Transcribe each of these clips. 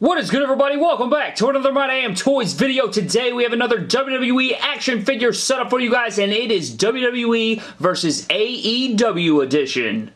What is good everybody? Welcome back to another My Damn Toys video. Today we have another WWE action figure setup for you guys and it is WWE versus AEW edition.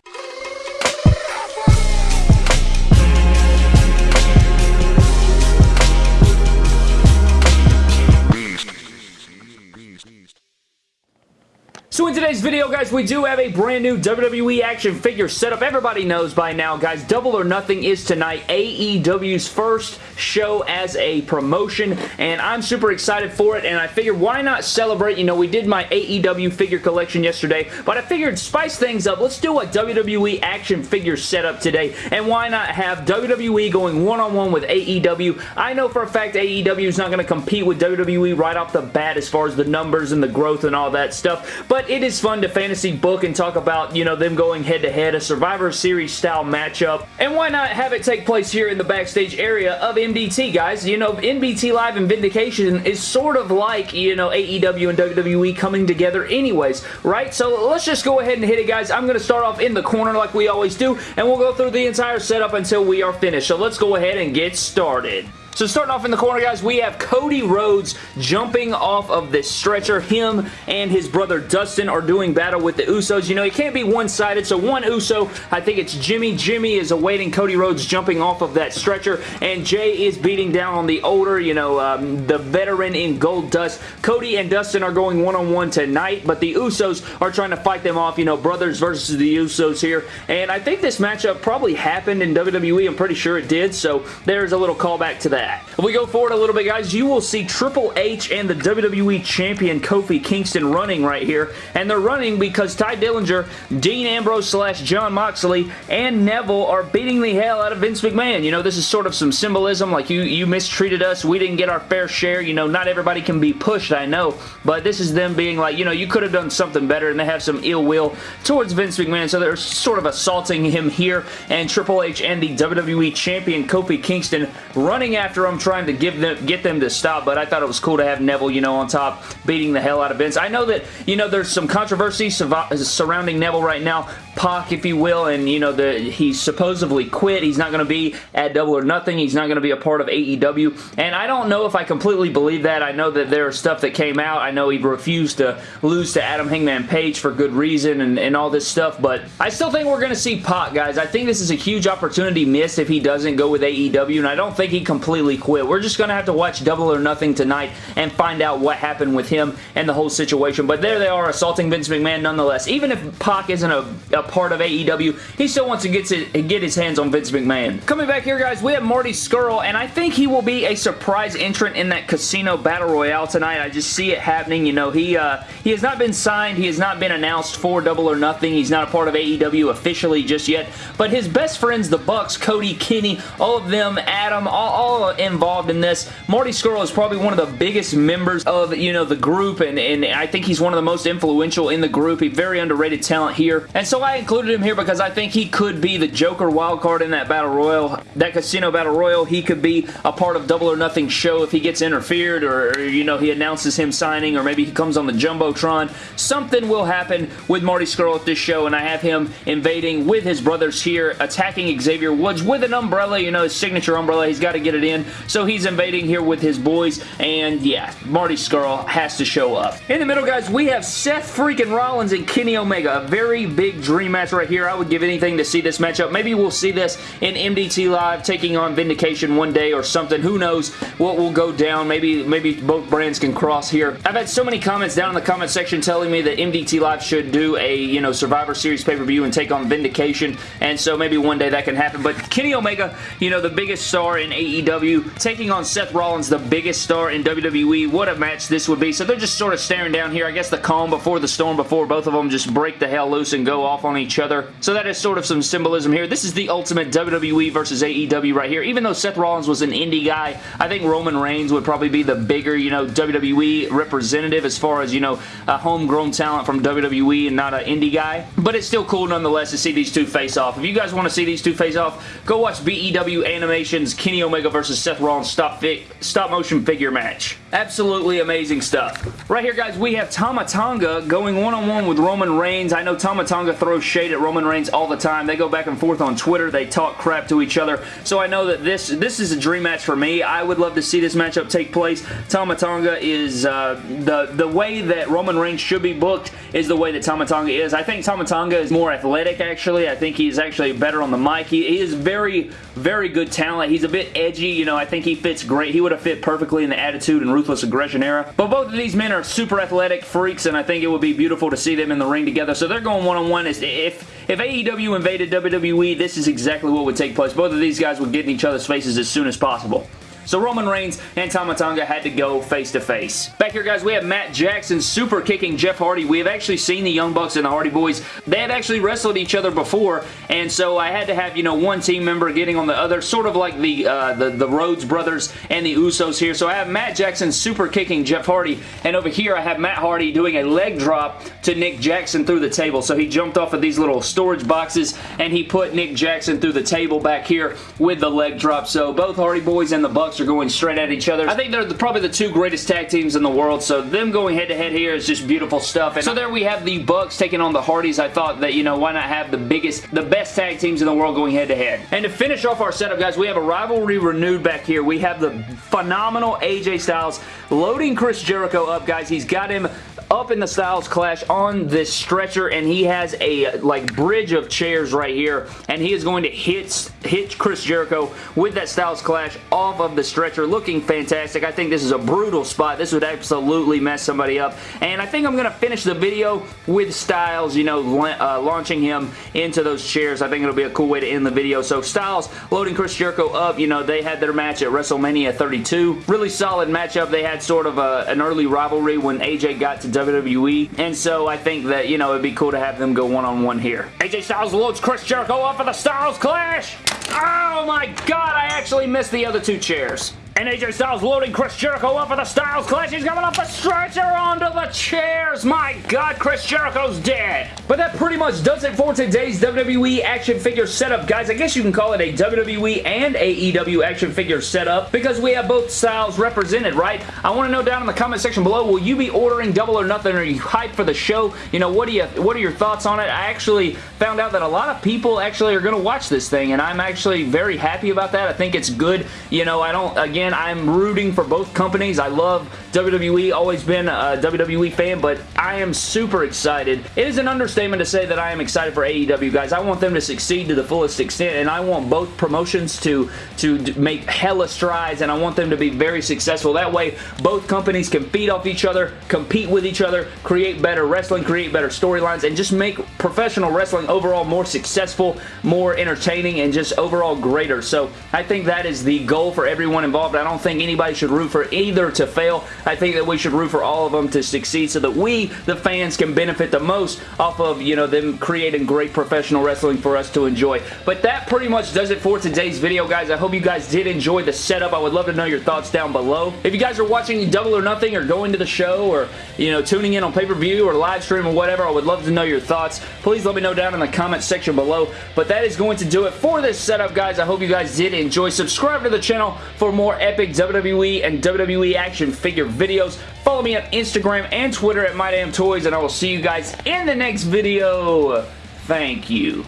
So in today's video, guys, we do have a brand new WWE action figure setup. Everybody knows by now, guys, Double or Nothing is tonight AEW's first show as a promotion, and I'm super excited for it, and I figured why not celebrate? You know, we did my AEW figure collection yesterday, but I figured spice things up. Let's do a WWE action figure setup today, and why not have WWE going one-on-one -on -one with AEW? I know for a fact AEW is not going to compete with WWE right off the bat as far as the numbers and the growth and all that stuff, but but it is fun to fantasy book and talk about, you know, them going head-to-head, -head, a Survivor Series style matchup. And why not have it take place here in the backstage area of MDT, guys? You know, MDT Live and Vindication is sort of like, you know, AEW and WWE coming together anyways, right? So let's just go ahead and hit it, guys. I'm going to start off in the corner like we always do, and we'll go through the entire setup until we are finished. So let's go ahead and get started. So starting off in the corner, guys, we have Cody Rhodes jumping off of this stretcher. Him and his brother Dustin are doing battle with the Usos. You know, it can't be one-sided, so one Uso, I think it's Jimmy. Jimmy is awaiting Cody Rhodes jumping off of that stretcher, and Jey is beating down on the older, you know, um, the veteran in Goldust. Cody and Dustin are going one-on-one -on -one tonight, but the Usos are trying to fight them off, you know, brothers versus the Usos here, and I think this matchup probably happened in WWE. I'm pretty sure it did, so there's a little callback to that that. If we go forward a little bit, guys, you will see Triple H and the WWE Champion Kofi Kingston running right here, and they're running because Tye Dillinger, Dean Ambrose slash Jon Moxley, and Neville are beating the hell out of Vince McMahon. You know, this is sort of some symbolism, like you, you mistreated us, we didn't get our fair share, you know, not everybody can be pushed, I know, but this is them being like, you know, you could have done something better, and they have some ill will towards Vince McMahon, so they're sort of assaulting him here, and Triple H and the WWE Champion Kofi Kingston running after after I'm trying to give them, get them to stop, but I thought it was cool to have Neville, you know, on top beating the hell out of Vince. I know that, you know, there's some controversy surrounding Neville right now, Pac, if you will, and, you know, the, he's supposedly quit. He's not going to be at Double or Nothing. He's not going to be a part of AEW, and I don't know if I completely believe that. I know that there is stuff that came out. I know he refused to lose to Adam Hangman Page for good reason and, and all this stuff, but I still think we're going to see Pac, guys. I think this is a huge opportunity missed if he doesn't go with AEW, and I don't think he completely completely quit. We're just going to have to watch Double or Nothing tonight and find out what happened with him and the whole situation. But there they are assaulting Vince McMahon nonetheless. Even if Pac isn't a, a part of AEW, he still wants to get, to get his hands on Vince McMahon. Coming back here, guys, we have Marty Scurll, and I think he will be a surprise entrant in that Casino Battle Royale tonight. I just see it happening. You know, he, uh, he has not been signed. He has not been announced for Double or Nothing. He's not a part of AEW officially just yet. But his best friends, the Bucks, Cody, Kenny, all of them, Adam, all, all involved in this. Marty Scurll is probably one of the biggest members of, you know, the group, and, and I think he's one of the most influential in the group. He's very underrated talent here, and so I included him here because I think he could be the Joker wildcard in that Battle Royal, that Casino Battle Royal. He could be a part of Double or Nothing show if he gets interfered, or, or you know, he announces him signing, or maybe he comes on the Jumbotron. Something will happen with Marty Scurll at this show, and I have him invading with his brothers here, attacking Xavier Woods with an umbrella, you know, his signature umbrella. He's got to get it in. So he's invading here with his boys, and yeah, Marty Scurll has to show up. In the middle, guys, we have Seth freaking Rollins and Kenny Omega. A very big dream match right here. I would give anything to see this matchup. Maybe we'll see this in MDT Live taking on Vindication one day or something. Who knows what will go down. Maybe, maybe both brands can cross here. I've had so many comments down in the comment section telling me that MDT Live should do a, you know, Survivor Series pay-per-view and take on Vindication, and so maybe one day that can happen. But Kenny Omega, you know, the biggest star in AEW, taking on Seth Rollins, the biggest star in WWE. What a match this would be. So they're just sort of staring down here. I guess the calm before the storm before both of them just break the hell loose and go off on each other. So that is sort of some symbolism here. This is the ultimate WWE versus AEW right here. Even though Seth Rollins was an indie guy, I think Roman Reigns would probably be the bigger, you know, WWE representative as far as, you know, a homegrown talent from WWE and not an indie guy. But it's still cool nonetheless to see these two face off. If you guys want to see these two face off, go watch BEW Animations Kenny Omega versus versus Seth Rollins stop, stop motion figure match. Absolutely amazing stuff. Right here, guys, we have Tama Tonga going one-on-one -on -one with Roman Reigns. I know Tama Tonga throws shade at Roman Reigns all the time. They go back and forth on Twitter. They talk crap to each other. So I know that this, this is a dream match for me. I would love to see this matchup take place. Tama Tonga is uh, the, the way that Roman Reigns should be booked is the way that Tama Tonga is. I think Tama Tonga is more athletic, actually. I think he's actually better on the mic. He, he is very, very good talent. He's a bit edgy. You know, I think he fits great. He would have fit perfectly in the Attitude and Ruthless Aggression era. But both of these men are super athletic freaks, and I think it would be beautiful to see them in the ring together. So they're going one-on-one. -on -one. If, if AEW invaded WWE, this is exactly what would take place. Both of these guys would get in each other's faces as soon as possible. So Roman Reigns and Tama Tonga had to go face-to-face. -face. Back here, guys, we have Matt Jackson super kicking Jeff Hardy. We have actually seen the Young Bucks and the Hardy Boys. They have actually wrestled each other before, and so I had to have, you know, one team member getting on the other, sort of like the, uh, the, the Rhodes brothers and the Usos here. So I have Matt Jackson super kicking Jeff Hardy, and over here I have Matt Hardy doing a leg drop to Nick Jackson through the table. So he jumped off of these little storage boxes, and he put Nick Jackson through the table back here with the leg drop. So both Hardy Boys and the Bucks are going straight at each other. I think they're the, probably the two greatest tag teams in the world, so them going head-to-head -head here is just beautiful stuff. And so there we have the Bucks taking on the Hardys. I thought that, you know, why not have the biggest, the best tag teams in the world going head-to-head. -head. And to finish off our setup, guys, we have a rivalry renewed back here. We have the phenomenal AJ Styles loading Chris Jericho up, guys. He's got him up in the Styles Clash on this stretcher and he has a like bridge of chairs right here and he is going to hit, hit Chris Jericho with that Styles Clash off of the stretcher looking fantastic. I think this is a brutal spot. This would absolutely mess somebody up and I think I'm going to finish the video with Styles, you know, uh, launching him into those chairs. I think it'll be a cool way to end the video. So Styles loading Chris Jericho up, you know, they had their match at WrestleMania 32. Really solid matchup. They had sort of a, an early rivalry when AJ got to WWE. And so I think that, you know, it'd be cool to have them go one-on-one -on -one here. AJ Styles loads Chris Jericho off of the Styles Clash. Oh my god, I actually missed the other two chairs. And AJ Styles loading Chris Jericho up for the Styles Clash. He's coming off the stretcher onto the chairs. My God, Chris Jericho's dead. But that pretty much does it for today's WWE action figure setup, guys. I guess you can call it a WWE and AEW action figure setup because we have both styles represented, right? I want to know down in the comment section below, will you be ordering Double or Nothing? Are you hyped for the show? You know, what do you what are your thoughts on it? I actually found out that a lot of people actually are going to watch this thing, and I'm actually very happy about that. I think it's good. You know, I don't, again, again, I'm rooting for both companies. I love WWE, always been a WWE fan, but I am super excited. It is an understatement to say that I am excited for AEW, guys. I want them to succeed to the fullest extent, and I want both promotions to, to make hella strides, and I want them to be very successful. That way, both companies can feed off each other, compete with each other, create better wrestling, create better storylines, and just make professional wrestling overall more successful, more entertaining, and just overall greater. So I think that is the goal for everyone involved involved. I don't think anybody should root for either to fail. I think that we should root for all of them to succeed so that we, the fans, can benefit the most off of, you know, them creating great professional wrestling for us to enjoy. But that pretty much does it for today's video, guys. I hope you guys did enjoy the setup. I would love to know your thoughts down below. If you guys are watching Double or Nothing or going to the show or, you know, tuning in on pay-per-view or live stream or whatever, I would love to know your thoughts. Please let me know down in the comment section below. But that is going to do it for this setup, guys. I hope you guys did enjoy. Subscribe to the channel for more epic WWE and WWE action figure videos. Follow me on Instagram and Twitter at MyDamnToys, and I will see you guys in the next video. Thank you.